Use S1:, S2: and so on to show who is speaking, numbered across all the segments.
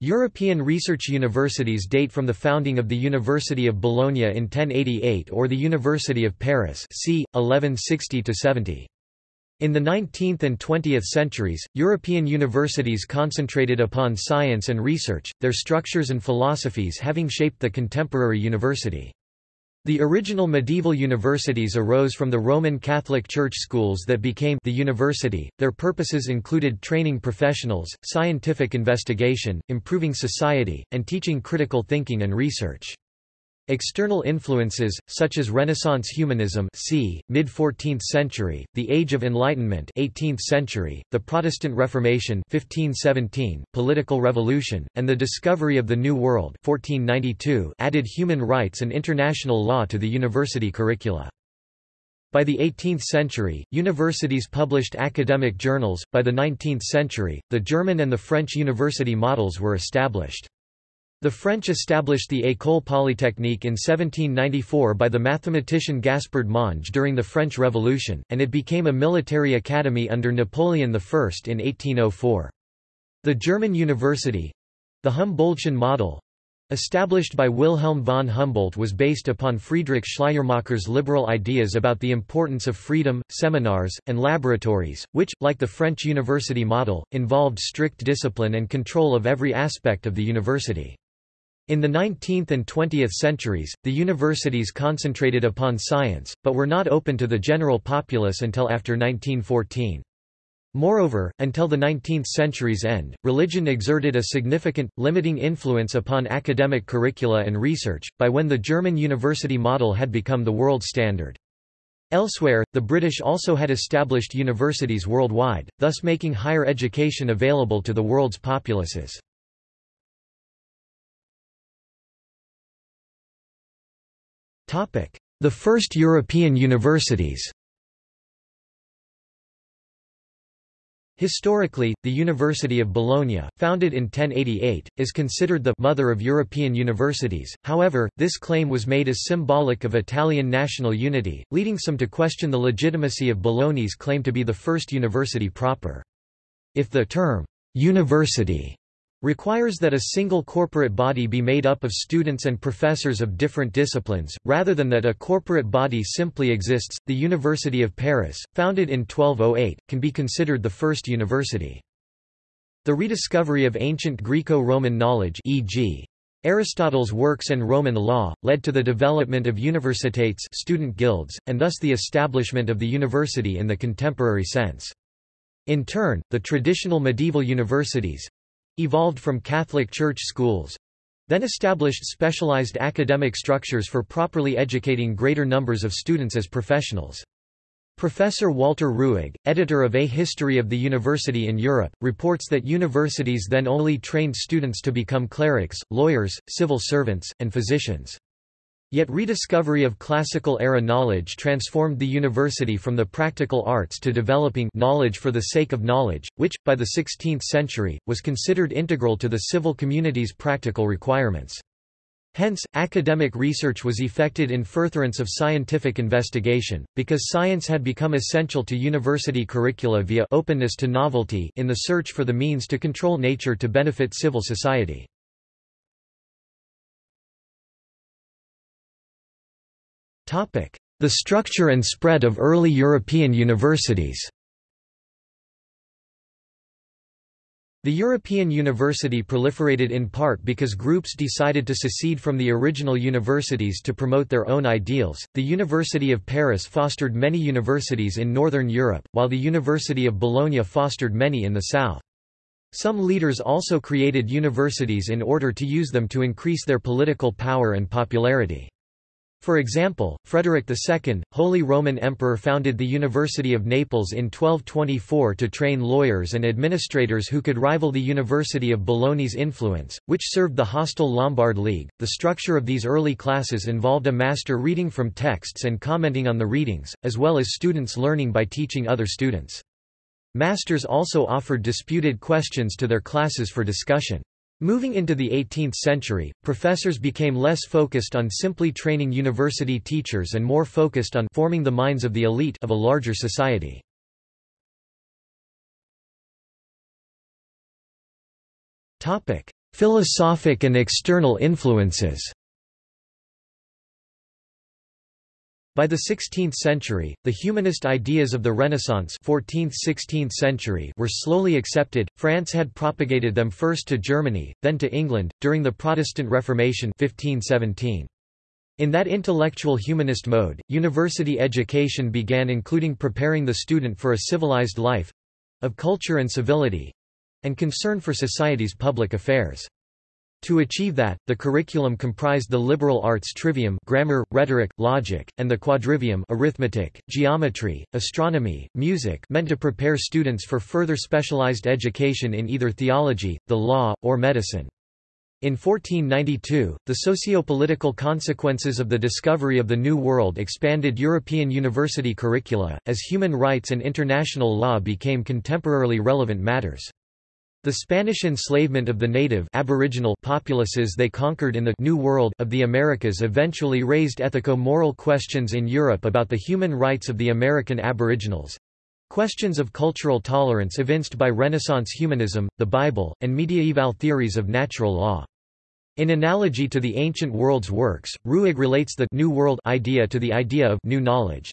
S1: European research universities date from the founding of the University of Bologna in 1088 or the University of Paris c. 1160–70. In the 19th and 20th centuries, European universities concentrated upon science and research, their structures and philosophies having shaped the contemporary university. The original medieval universities arose from the Roman Catholic Church schools that became the university. Their purposes included training professionals, scientific investigation, improving society, and teaching critical thinking and research. External influences, such as Renaissance humanism c. mid-14th century, the Age of Enlightenment 18th century, the Protestant Reformation 1517, political revolution, and the discovery of the New World 1492 added human rights and international law to the university curricula. By the 18th century, universities published academic journals. By the 19th century, the German and the French university models were established. The French established the École Polytechnique in 1794 by the mathematician Gaspard Monge during the French Revolution, and it became a military academy under Napoleon I in 1804. The German university—the Humboldtian model, established by Wilhelm von Humboldt was based upon Friedrich Schleiermacher's liberal ideas about the importance of freedom, seminars, and laboratories, which, like the French university model, involved strict discipline and control of every aspect of the university. In the 19th and 20th centuries, the universities concentrated upon science, but were not open to the general populace until after 1914. Moreover, until the 19th century's end, religion exerted a significant, limiting influence upon academic curricula and research, by when the German university model had become the world standard. Elsewhere, the British also had established universities worldwide, thus making higher education available to the world's populaces. The first European universities. Historically, the University of Bologna, founded in 1088, is considered the «mother of European universities», however, this claim was made as symbolic of Italian national unity, leading some to question the legitimacy of Bologna's claim to be the first university proper. If the term «university» requires that a single corporate body be made up of students and professors of different disciplines, rather than that a corporate body simply exists. The University of Paris, founded in 1208, can be considered the first university. The rediscovery of ancient Greco-Roman knowledge e.g. Aristotle's works and Roman law, led to the development of universitates student guilds, and thus the establishment of the university in the contemporary sense. In turn, the traditional medieval universities, evolved from Catholic Church schools then established specialized academic structures for properly educating greater numbers of students as professionals. Professor Walter Ruegg, editor of A History of the University in Europe, reports that universities then only trained students to become clerics, lawyers, civil servants, and physicians. Yet rediscovery of classical-era knowledge transformed the university from the practical arts to developing knowledge for the sake of knowledge, which, by the 16th century, was considered integral to the civil community's practical requirements. Hence, academic research was effected in furtherance of scientific investigation, because science had become essential to university curricula via openness to novelty in the search for the means to control nature to benefit civil society. The structure and spread of early European universities The European university proliferated in part because groups decided to secede from the original universities to promote their own ideals. The University of Paris fostered many universities in northern Europe, while the University of Bologna fostered many in the south. Some leaders also created universities in order to use them to increase their political power and popularity. For example, Frederick II, Holy Roman Emperor founded the University of Naples in 1224 to train lawyers and administrators who could rival the University of Bologna's influence, which served the hostile Lombard League. The structure of these early classes involved a master reading from texts and commenting on the readings, as well as students learning by teaching other students. Masters also offered disputed questions to their classes for discussion. Moving into the 18th century, professors became less focused on simply training university teachers and more focused on forming the minds of the elite of a larger society. Philosophic and external influences By the 16th century, the humanist ideas of the Renaissance 14th–16th century were slowly accepted. France had propagated them first to Germany, then to England, during the Protestant Reformation 1517. In that intellectual humanist mode, university education began including preparing the student for a civilized life—of culture and civility—and concern for society's public affairs. To achieve that, the curriculum comprised the liberal arts trivium grammar, rhetoric, logic, and the quadrivium arithmetic, geometry, astronomy, music meant to prepare students for further specialized education in either theology, the law, or medicine. In 1492, the socio-political consequences of the discovery of the New World expanded European university curricula, as human rights and international law became contemporarily relevant matters. The Spanish enslavement of the native aboriginal populaces they conquered in the New World of the Americas eventually raised ethico-moral questions in Europe about the human rights of the American aboriginals. Questions of cultural tolerance evinced by Renaissance humanism, the Bible, and mediaeval theories of natural law. In analogy to the ancient world's works, Ruegg relates the New World idea to the idea of new knowledge.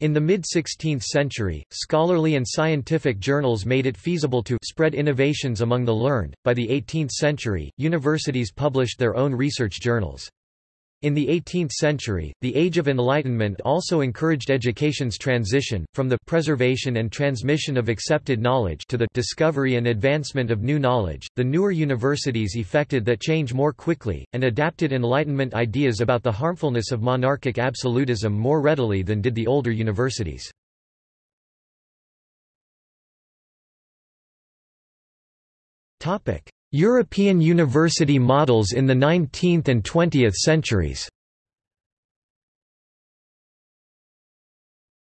S1: In the mid-16th century, scholarly and scientific journals made it feasible to spread innovations among the learned. By the 18th century, universities published their own research journals. In the 18th century, the Age of Enlightenment also encouraged education's transition, from the preservation and transmission of accepted knowledge to the discovery and advancement of new knowledge. The newer universities effected that change more quickly, and adapted Enlightenment ideas about the harmfulness of monarchic absolutism more readily than did the older universities. European university models in the 19th and 20th centuries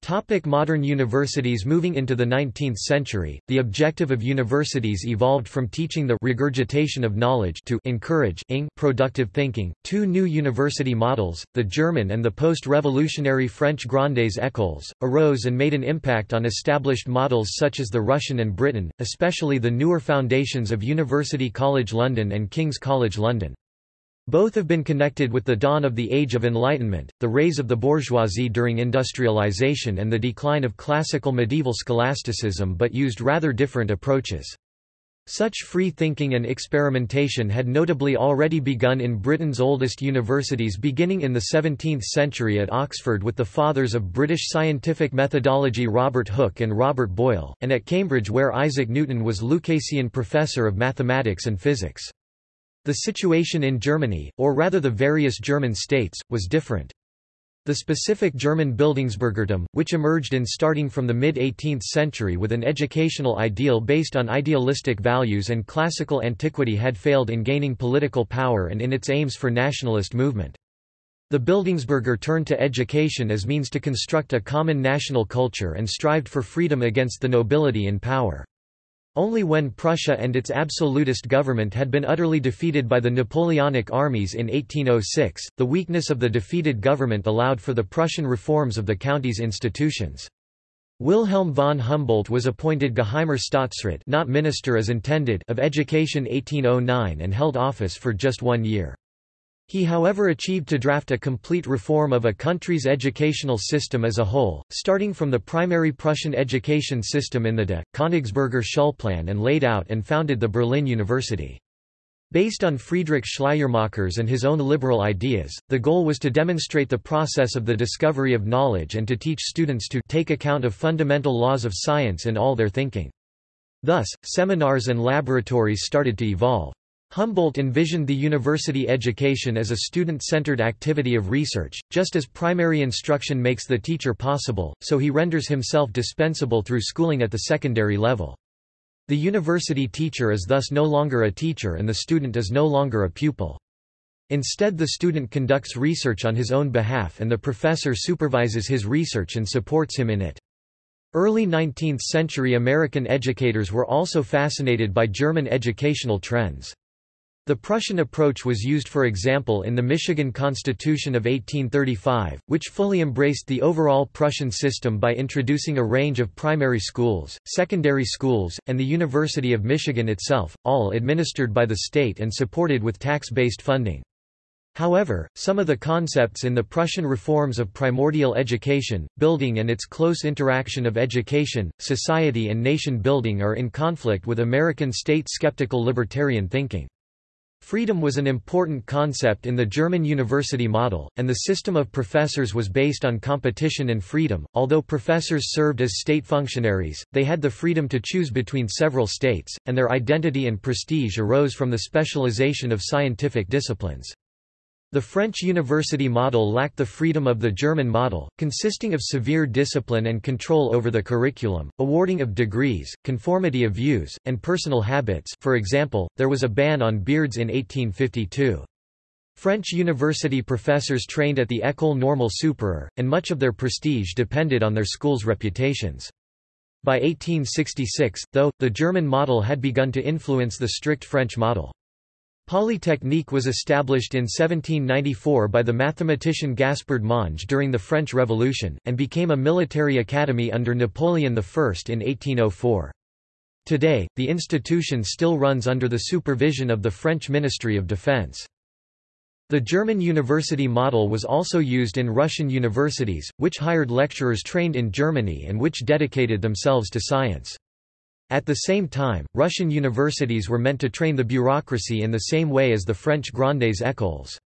S1: Topic modern universities Moving into the 19th century, the objective of universities evolved from teaching the regurgitation of knowledge to encourage productive thinking. Two new university models, the German and the post-revolutionary French Grandes Écoles, arose and made an impact on established models such as the Russian and Britain, especially the newer foundations of University College London and King's College London. Both have been connected with the dawn of the Age of Enlightenment, the rise of the bourgeoisie during industrialization and the decline of classical medieval scholasticism but used rather different approaches. Such free thinking and experimentation had notably already begun in Britain's oldest universities beginning in the 17th century at Oxford with the fathers of British scientific methodology Robert Hooke and Robert Boyle, and at Cambridge where Isaac Newton was Lucasian Professor of Mathematics and Physics. The situation in Germany, or rather the various German states, was different. The specific German Bildungsbürgertum, which emerged in starting from the mid-18th century with an educational ideal based on idealistic values and classical antiquity had failed in gaining political power and in its aims for nationalist movement. The Bildungsbürger turned to education as means to construct a common national culture and strived for freedom against the nobility in power. Only when Prussia and its absolutist government had been utterly defeated by the Napoleonic armies in 1806, the weakness of the defeated government allowed for the Prussian reforms of the county's institutions. Wilhelm von Humboldt was appointed Geheimer Staatsrat not minister as intended of Education 1809 and held office for just one year. He however achieved to draft a complete reform of a country's educational system as a whole, starting from the primary Prussian education system in the De, Königsberger Schulplan and laid out and founded the Berlin University. Based on Friedrich Schleiermacher's and his own liberal ideas, the goal was to demonstrate the process of the discovery of knowledge and to teach students to take account of fundamental laws of science in all their thinking. Thus, seminars and laboratories started to evolve. Humboldt envisioned the university education as a student-centered activity of research, just as primary instruction makes the teacher possible, so he renders himself dispensable through schooling at the secondary level. The university teacher is thus no longer a teacher and the student is no longer a pupil. Instead the student conducts research on his own behalf and the professor supervises his research and supports him in it. Early 19th-century American educators were also fascinated by German educational trends. The Prussian approach was used for example in the Michigan Constitution of 1835, which fully embraced the overall Prussian system by introducing a range of primary schools, secondary schools, and the University of Michigan itself, all administered by the state and supported with tax-based funding. However, some of the concepts in the Prussian reforms of primordial education, building and its close interaction of education, society and nation building are in conflict with American state-skeptical libertarian thinking. Freedom was an important concept in the German university model, and the system of professors was based on competition and freedom. Although professors served as state functionaries, they had the freedom to choose between several states, and their identity and prestige arose from the specialization of scientific disciplines. The French university model lacked the freedom of the German model, consisting of severe discipline and control over the curriculum, awarding of degrees, conformity of views, and personal habits for example, there was a ban on beards in 1852. French university professors trained at the École Normale Supérieure, and much of their prestige depended on their schools' reputations. By 1866, though, the German model had begun to influence the strict French model. Polytechnique was established in 1794 by the mathematician Gaspard Monge during the French Revolution, and became a military academy under Napoleon I in 1804. Today, the institution still runs under the supervision of the French Ministry of Defense. The German university model was also used in Russian universities, which hired lecturers trained in Germany and which dedicated themselves to science. At the same time, Russian universities were meant to train the bureaucracy in the same way as the French grandes écoles.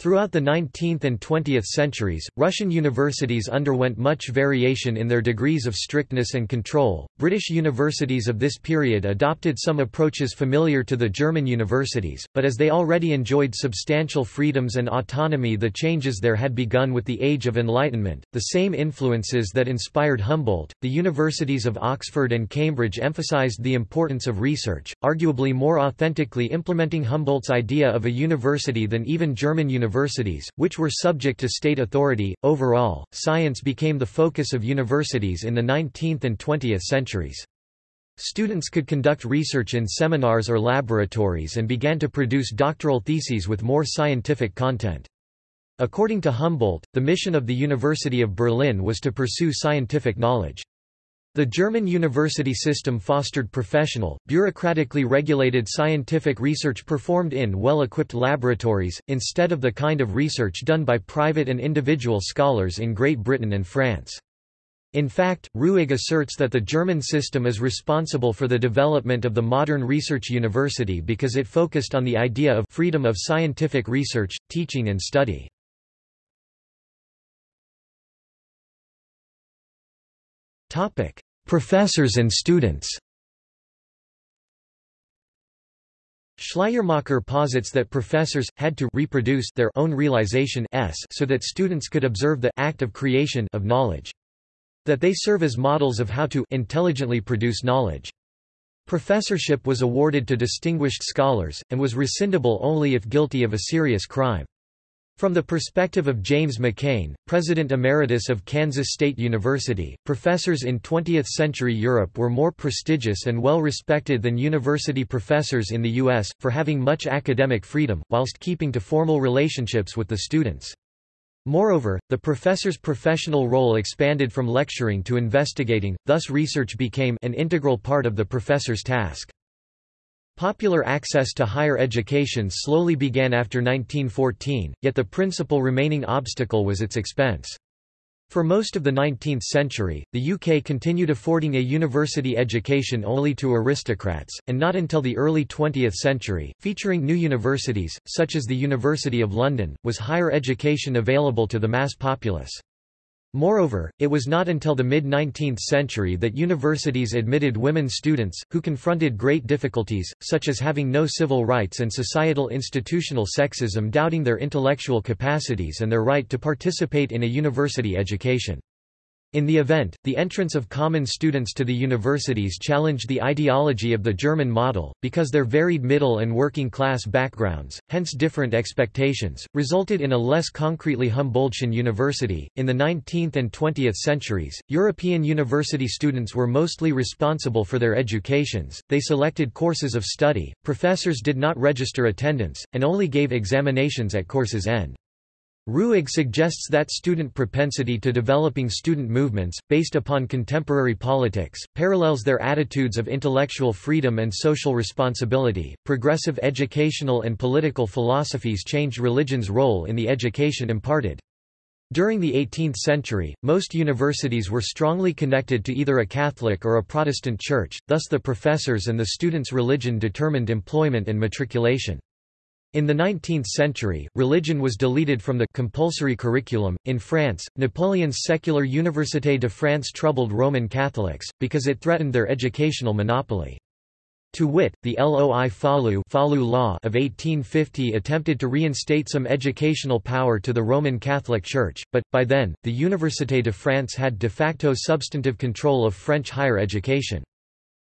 S1: Throughout the 19th and 20th centuries, Russian universities underwent much variation in their degrees of strictness and control. British universities of this period adopted some approaches familiar to the German universities, but as they already enjoyed substantial freedoms and autonomy, the changes there had begun with the Age of Enlightenment. The same influences that inspired Humboldt, the universities of Oxford and Cambridge emphasized the importance of research, arguably more authentically implementing Humboldt's idea of a university than even German universities universities, which were subject to state authority. Overall, science became the focus of universities in the 19th and 20th centuries. Students could conduct research in seminars or laboratories and began to produce doctoral theses with more scientific content. According to Humboldt, the mission of the University of Berlin was to pursue scientific knowledge. The German university system fostered professional, bureaucratically regulated scientific research performed in well-equipped laboratories, instead of the kind of research done by private and individual scholars in Great Britain and France. In fact, Ruegg asserts that the German system is responsible for the development of the modern research university because it focused on the idea of freedom of scientific research, teaching and study. Professors and students Schleiermacher posits that professors, had to reproduce their own realization s so that students could observe the act of creation of knowledge. That they serve as models of how to intelligently produce knowledge. Professorship was awarded to distinguished scholars, and was rescindable only if guilty of a serious crime. From the perspective of James McCain, President Emeritus of Kansas State University, professors in 20th-century Europe were more prestigious and well respected than university professors in the U.S., for having much academic freedom, whilst keeping to formal relationships with the students. Moreover, the professor's professional role expanded from lecturing to investigating, thus research became an integral part of the professor's task. Popular access to higher education slowly began after 1914, yet the principal remaining obstacle was its expense. For most of the 19th century, the UK continued affording a university education only to aristocrats, and not until the early 20th century, featuring new universities, such as the University of London, was higher education available to the mass populace. Moreover, it was not until the mid-19th century that universities admitted women students, who confronted great difficulties, such as having no civil rights and societal institutional sexism doubting their intellectual capacities and their right to participate in a university education. In the event, the entrance of common students to the universities challenged the ideology of the German model, because their varied middle and working class backgrounds, hence different expectations, resulted in a less concretely Humboldtian university. In the 19th and 20th centuries, European university students were mostly responsible for their educations, they selected courses of study, professors did not register attendance, and only gave examinations at course's end. Ruegg suggests that student propensity to developing student movements, based upon contemporary politics, parallels their attitudes of intellectual freedom and social responsibility. Progressive educational and political philosophies changed religion's role in the education imparted. During the 18th century, most universities were strongly connected to either a Catholic or a Protestant church, thus the professors and the students' religion determined employment and matriculation. In the 19th century, religion was deleted from the compulsory curriculum. In France, Napoleon's secular Université de France troubled Roman Catholics, because it threatened their educational monopoly. To wit, the Loi Falloux law of 1850 attempted to reinstate some educational power to the Roman Catholic Church, but, by then, the Université de France had de facto substantive control of French higher education.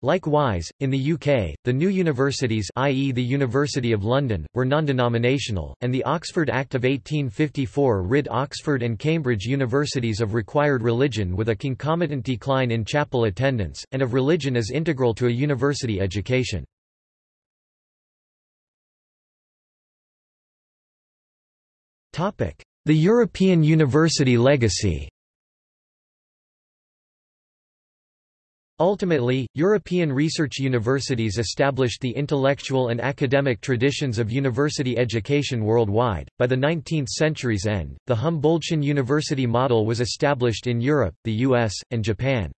S1: Likewise, in the UK, the new universities i.e. the University of London, were non-denominational, and the Oxford Act of 1854 rid Oxford and Cambridge universities of required religion with a concomitant decline in chapel attendance, and of religion as integral to a university education. The European university legacy Ultimately, European research universities established the intellectual and academic traditions of university education worldwide. By the 19th century's end, the Humboldtian university model was established in Europe, the US, and Japan.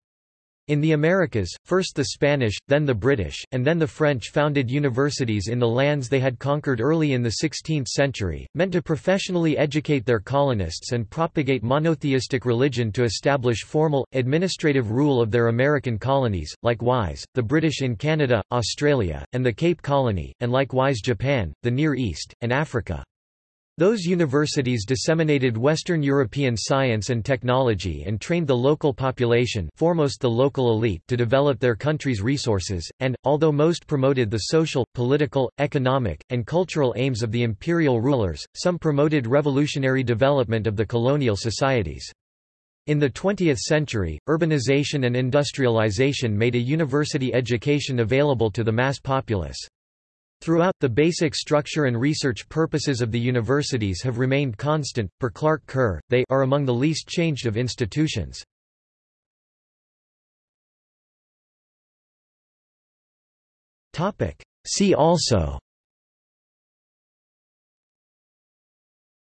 S1: In the Americas, first the Spanish, then the British, and then the French founded universities in the lands they had conquered early in the 16th century, meant to professionally educate their colonists and propagate monotheistic religion to establish formal, administrative rule of their American colonies, likewise, the British in Canada, Australia, and the Cape Colony, and likewise Japan, the Near East, and Africa. Those universities disseminated Western European science and technology and trained the local population foremost the local elite to develop their country's resources, and, although most promoted the social, political, economic, and cultural aims of the imperial rulers, some promoted revolutionary development of the colonial societies. In the 20th century, urbanization and industrialization made a university education available to the mass populace. Throughout, the basic structure and research purposes of the universities have remained constant. Per Clark Kerr, they are among the least changed of institutions. See also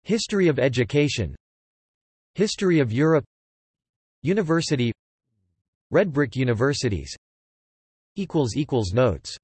S1: History of education History of Europe University Red brick universities Notes